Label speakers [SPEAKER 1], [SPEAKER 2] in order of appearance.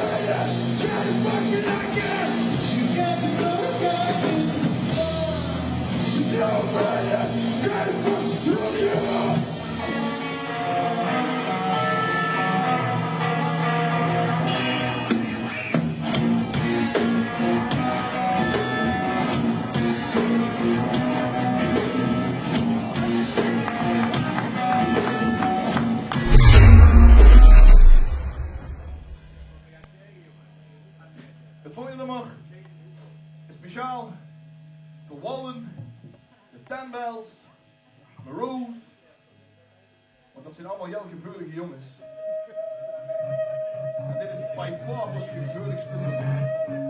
[SPEAKER 1] Yes. De volgende nummer speciaal voor Wallen, de Tembels, Maroons. Want dat zijn allemaal heel gevoelige jongens. En dit is bij far ons gevoeligste nummer.